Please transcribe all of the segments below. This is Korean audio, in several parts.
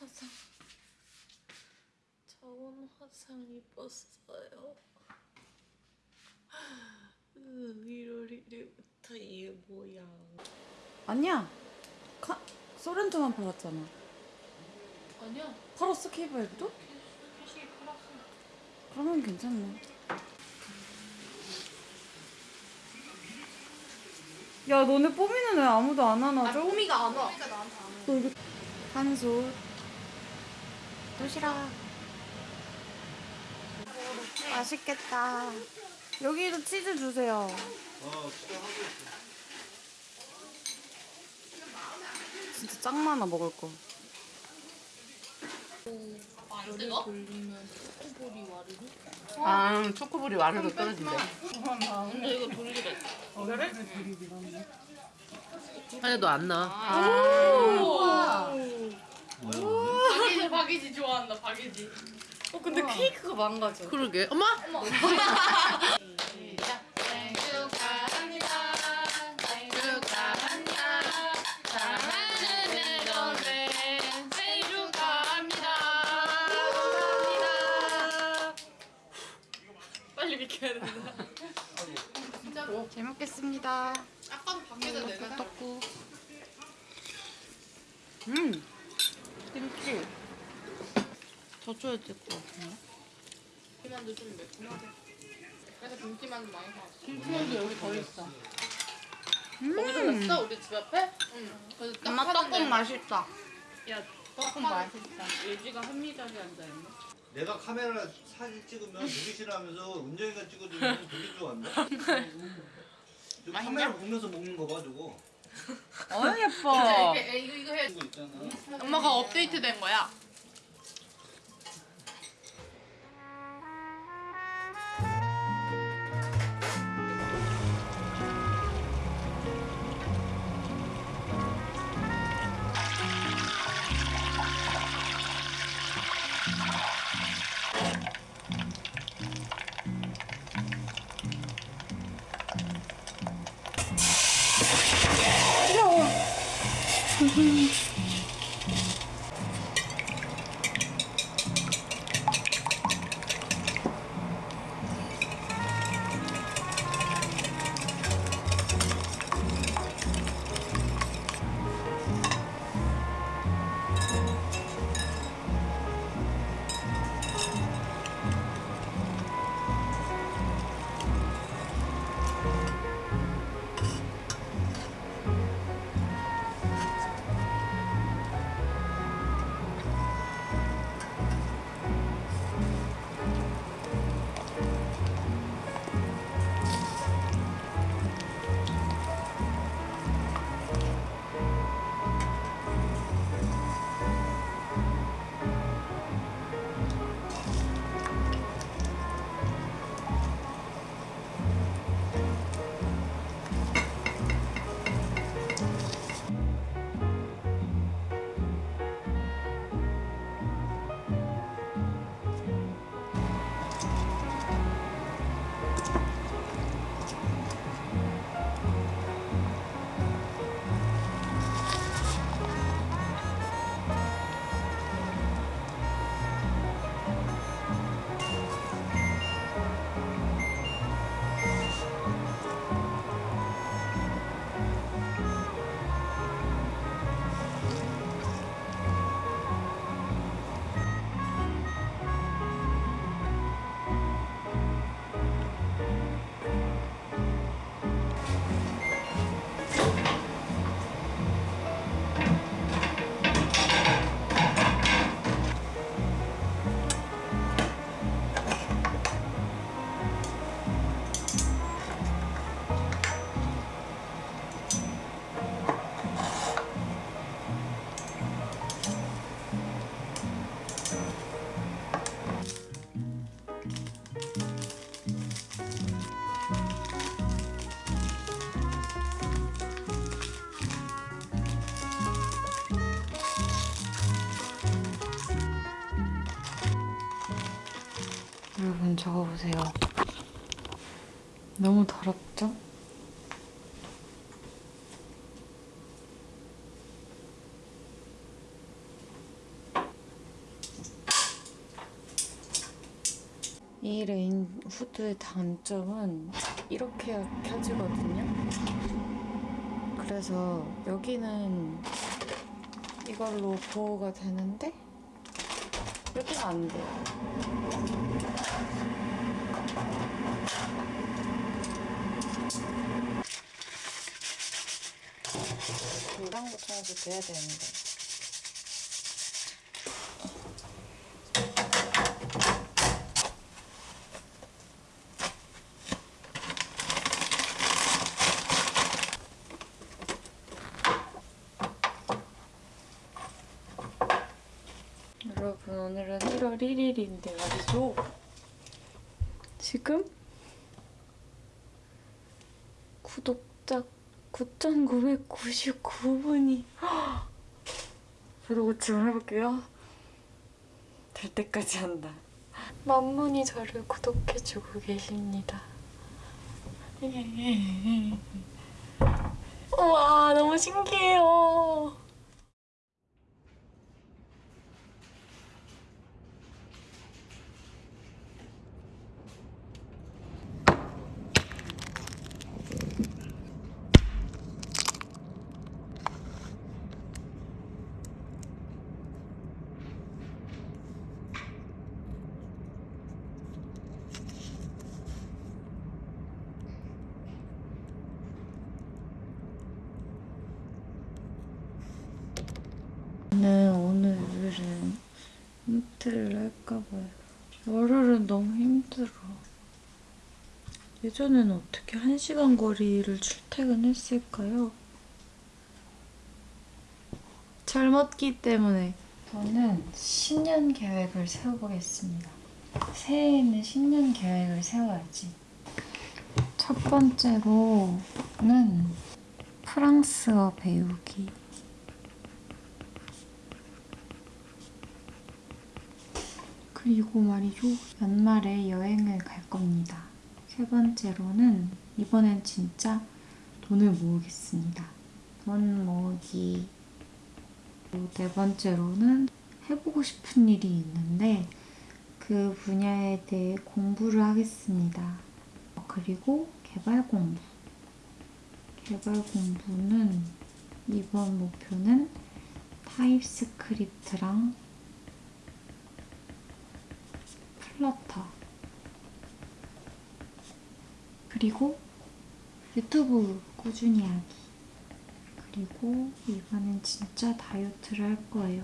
화상 저온 화상 입었어요. 으, 1월 1일부터 이게 뭐야? 아니야. 카, 소렌토만 팔았잖아. 아니야. 팔았어 케이블도? 캐시 팔았어. 그러면 괜찮네. 야 너네 뽀미는 왜 아무도 안 하나? 저 뽀미가 안 와. 너 이거 한솥 도시락 맛있겠다. 여기도 치즈 주세요. 진짜 짱 많아 먹을 거. 안 뜨거? 돌리면 초코볼이 와르르? 아, 초코볼이 와르르 떨어진대. 근데 이거 돌리래. 하나도 안 나. 박이지 박이지 좋아한다 박이지. 어 근데 케이크가 망가져. 그러게. 엄마? 빨리 비켜야 된다. 잘 먹겠습니다. 아까도 밖에서 내가 떡국. 음. 김치. 더 줘야 될 것 같은데. 김치만두 좀 매콤하게. 그래서 김치만두 많이 사왔어. 김치만두 여기 더 있어. 거기서 냈어? 우리 집 앞에? 응. 그래서 딱 엄마. 떡국 맛있다. 야, 조금 맛있다. 예지가 현미자리 앉아있네. 내가 카메라 사진 찍으면 보기 싫어하면서 은정이가 찍어주면 되게 좋아한다. 저 카메라 보면서 먹는 거 봐 저거. 어 예뻐. 이거 이거 해. 이거 있잖아. 엄마가 업데이트 된 거야. Mm-hmm. 보세요. 너무 더럽죠? 이 레인지 후드의 단점은 이렇게 켜지거든요 그래서 여기는 이걸로 보호가 되는데 여기는 안 돼요. 물랑 붙여서 돼야 되는데. 여러분 오늘은 1월 1일인데 말이죠. 지금 구독자 9,999분이 저도 지금 해볼게요. 될 때까지 한다. 만 분이 저를 구독해주고 계십니다. 우와 너무 신기해요. 저는 오늘은 힌트를 할까봐요. 월요일은 너무 힘들어. 예전에는 어떻게 한 시간 거리를 출퇴근했을까요? 젊었기 때문에. 저는 신년 계획을 세워보겠습니다. 새해에는 신년 계획을 세워야지. 첫 번째로는 프랑스어 배우기. 그리고 말이죠. 연말에 여행을 갈 겁니다. 세 번째로는 이번엔 진짜 돈을 모으겠습니다. 돈 모으기. 네 번째로는 해보고 싶은 일이 있는데 그 분야에 대해 공부를 하겠습니다. 그리고 개발 공부. 개발 공부는 이번 목표는 TypeScript랑 Flutter 그리고 유튜브 꾸준히 하기 그리고 이번엔 진짜 다이어트를 할 거예요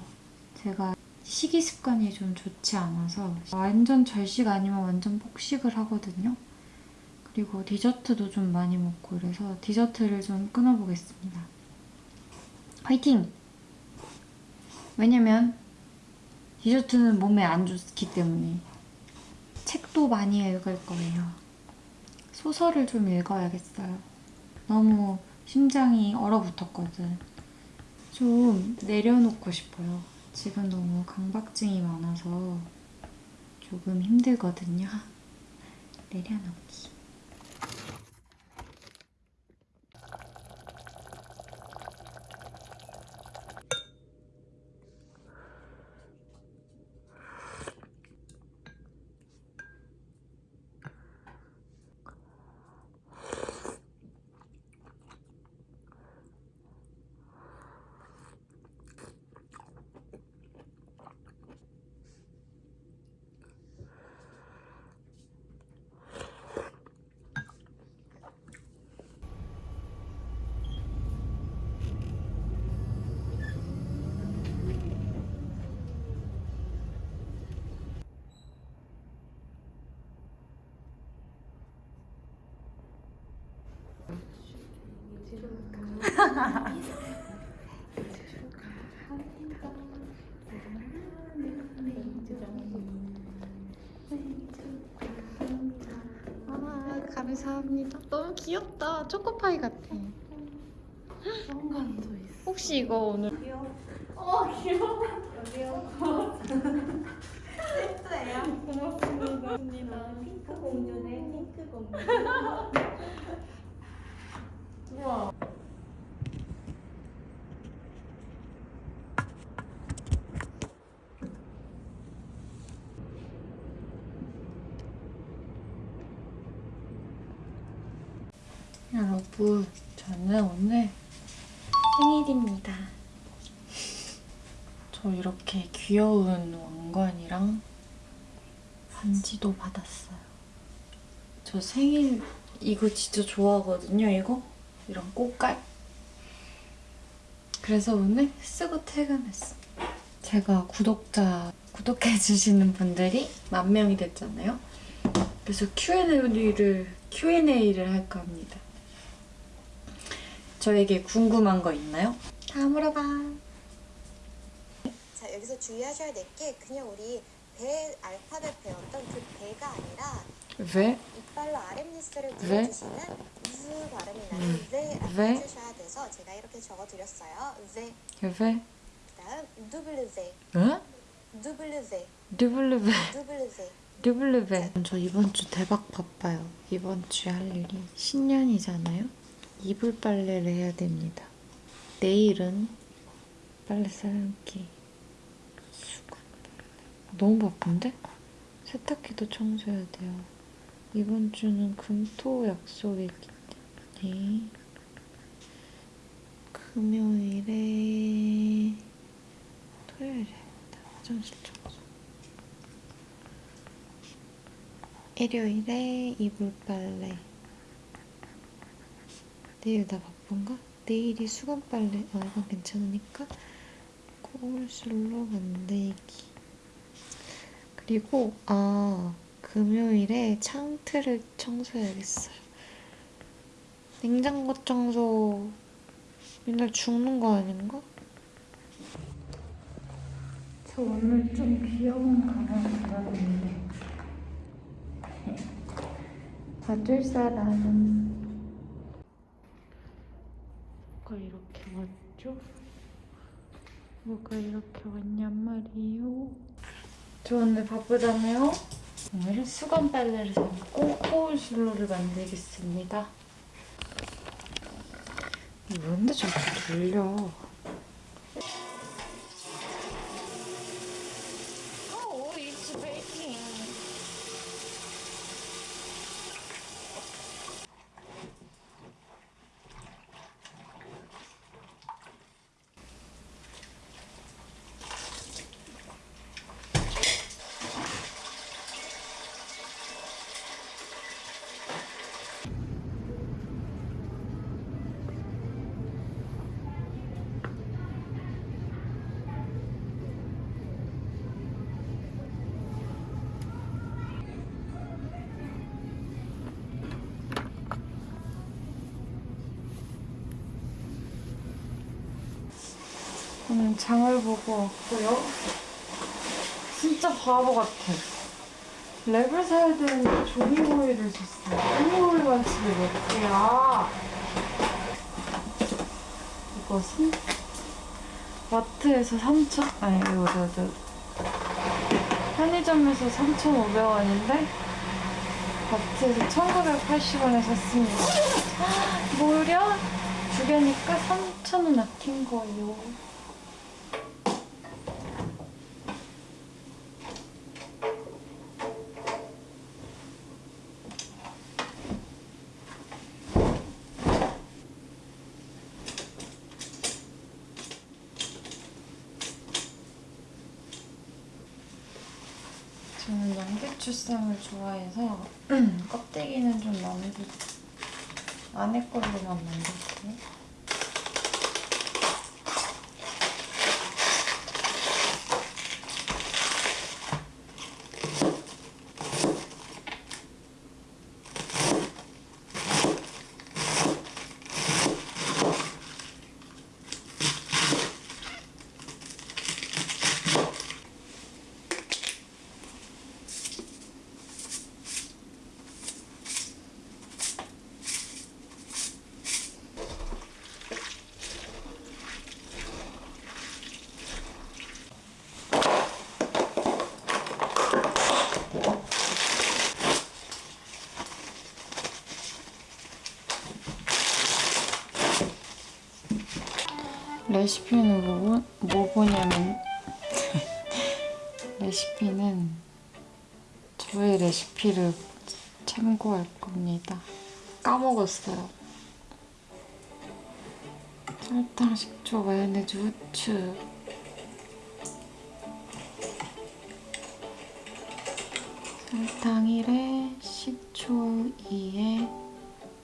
제가 식이 습관이 좀 좋지 않아서 완전 절식 아니면 완전 폭식을 하거든요 그리고 디저트도 좀 많이 먹고 그래서 디저트를 좀 끊어보겠습니다 화이팅! 왜냐면 디저트는 몸에 안 좋기 때문에 책도 많이 읽을 거예요. 소설을 좀 읽어야겠어요. 너무 심장이 얼어붙었거든. 좀 내려놓고 싶어요. 지금 너무 강박증이 많아서 조금 힘들거든요. 내려놓기. 감사합니다. 너무 귀엽다. 초코파이 같아. 성간도 있어. 혹시 이거 오늘 핑크 공주네 핑크 공주 여러분, 저는 오늘 생일입니다. 저 이렇게 귀여운 왕관이랑 반지도 받았어요. 저 생일 이거 진짜 좋아하거든요, 이거? 이런 꽃갈? 그래서 오늘 쓰고 퇴근했어. 제가 구독자 구독해주시는 분들이 만 명이 됐잖아요. 그래서 Q&A를 Q&A를 할까 합니다. 저에게 궁금한 거 있나요? 다 물어봐. 자 여기서 주의하셔야 될 게 그냥 우리 배 알파벳 배웠던 그 배가 아니라 왜? 이빨로 아랫니스를 왜? 그려주시는 즈 발음이 나는 왜라고 왜? 해주셔야 돼서 제가 이렇게 적어드렸어요. 왜 왜? 그다음 W 응? W W W W 저 이번 주 대박 바빠요. 이번 주에 할 일이 신년이잖아요. 이불 빨래를 해야 됩니다. 내일은 빨래 빨래. 너무 바쁜데? 세탁기도 청소해야 돼요. 이번 주는 금토 약속이기 때문에 금요일에 토요일에 화장실 청소. 일요일에 이불 빨래. 내일 나 바쁜가? 내일이 수건 빨래. 어, 이건 괜찮으니까. 거울술로 만들기. 그리고, 아, 금요일에 창틀을 청소해야겠어요. 냉장고 청소 맨날 죽는 거 아닌가? 저 오늘 좀 귀여운 가방 들었는데. 봐줄 사람은 뭐가 이렇게 왔죠? 뭐가 이렇게 왔냔 말이에요? 저 오늘 바쁘다며요? 오늘은 수건 빨래를 삶고 거울슬로를 만들겠습니다. 뭔데 저렇게 돌려? 장을 보고 왔고요. 진짜 바보 같아. 랩을 사야 되는데 조미오일을 샀어요. 조미오일만 집에 몇 개야. 이것은 마트에서 3천 아니 이거 저, 저 편의점에서 3,500원인데 마트에서 1,980원에 샀습니다. 무려 두 개니까 3,000원 아낀 거예요. 저는 양배추쌈을 좋아해서 껍데기는 좀 남기고 안에 걸로만 만들게요. 레시피는 뭐, 뭐 보냐면 레시피는 저의 레시피를 참고할 겁니다. 까먹었어요. 설탕, 식초, 마요네즈, 후추. 설탕 1에 식초 2에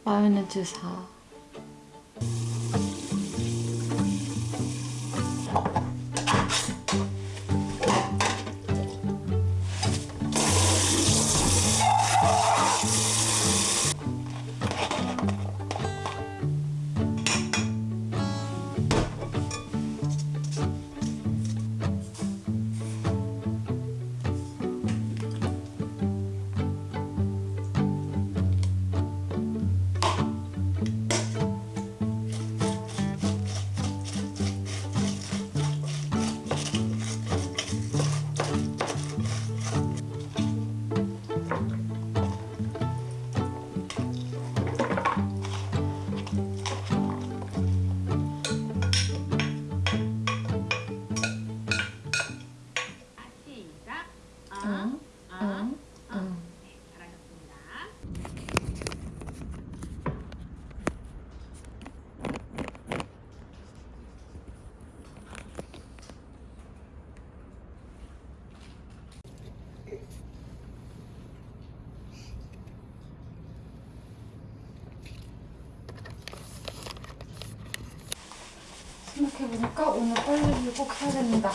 마요네즈 4. 생각해보니까 오늘 빨래를 꼭 해야 된다.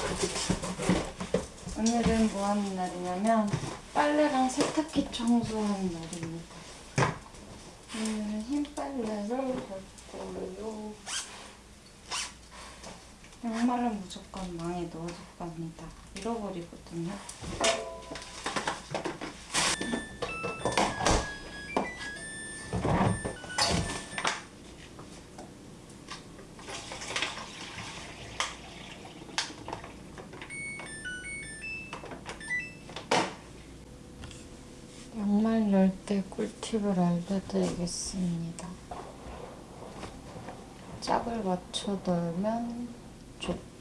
오늘은 뭐 하는 날이냐면 빨래랑 세탁기 청소하는 날입니다. 오늘은 흰 빨래를 할 거예요. 양말은 무조건 망에 넣어줄 겁니다. 잃어버리거든요. 양말 넣을 때 꿀 팁을 알려드리겠습니다. 짝을 맞춰 넣으면 좋다.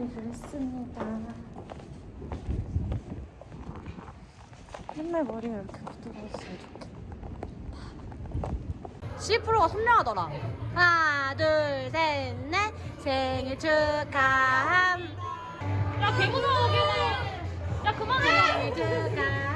준비를 했습니다. 맨날 머리가 이렇게 부드러웠으면 좋겠다. C 프로가 선명하더라. 하나, 둘, 셋, 넷. 생일 축하함. 야, 개무서워, 개무서워. 야, 그만해. 생일 축하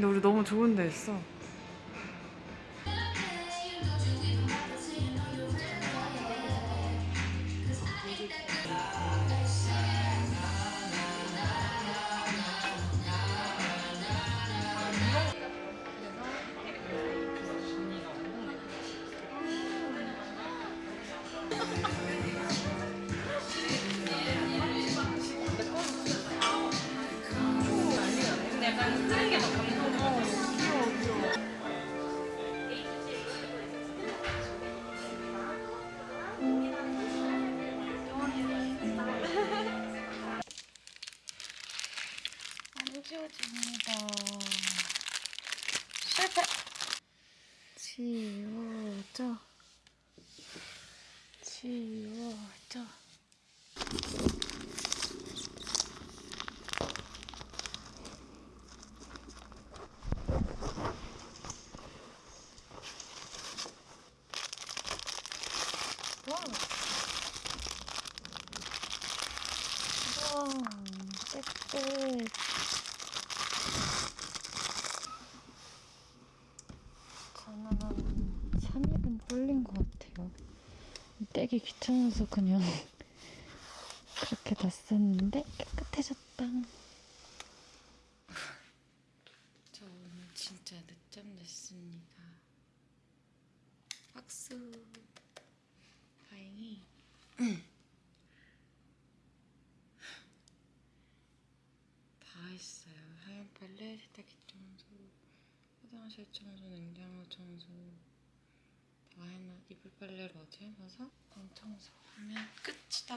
근데 우리 너무 좋은 데 있어. 안 지워집니다. 실패. 지워져. 지워져. 와. 와, 깨끗. 저는 한 3일은 뿔린 것 같아요. 떼기 귀찮아서 그냥 그렇게 놨었는데 깨끗해졌다. 저 오늘 진짜 늦잠 냈습니다. 박수. 다행히 다 했어요. 하얀 빨래, 세탁기 청소, 화장실 청소, 냉장고 청소 다 해놔. 이불 빨래를 어제 해놔서 방 청소하면 끝이다.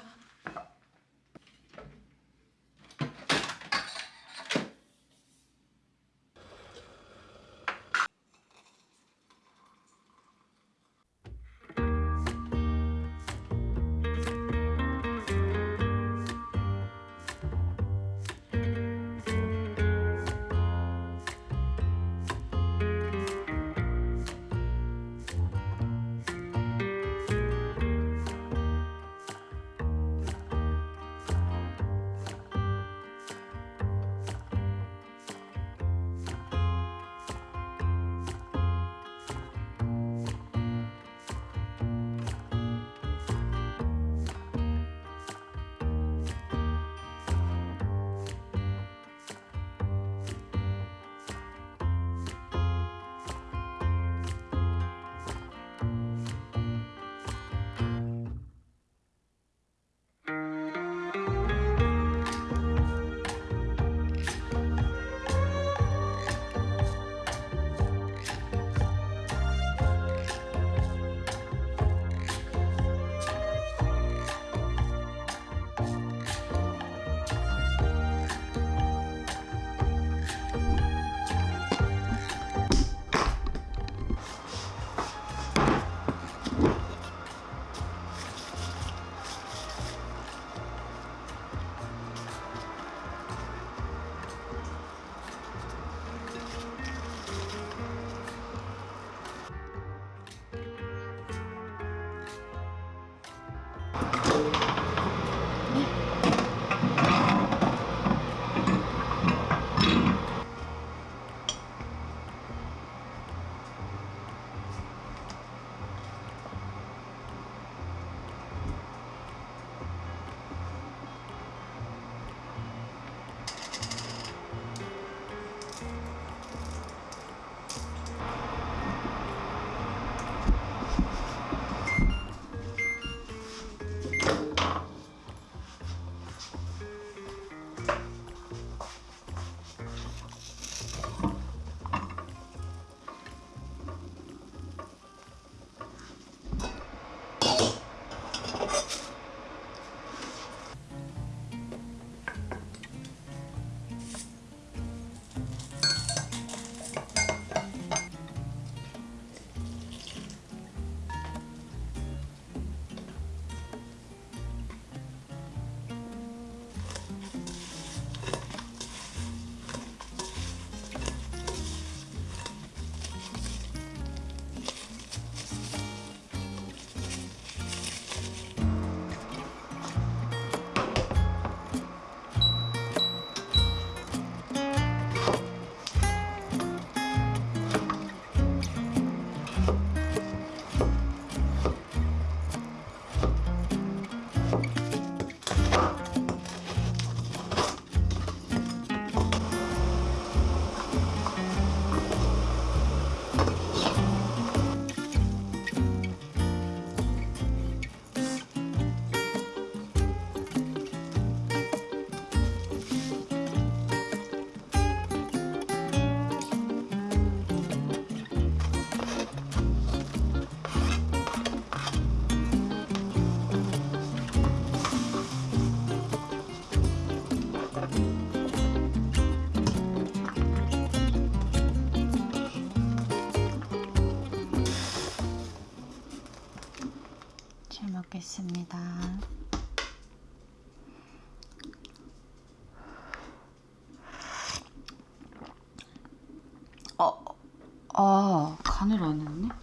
아, 간을 안 했네?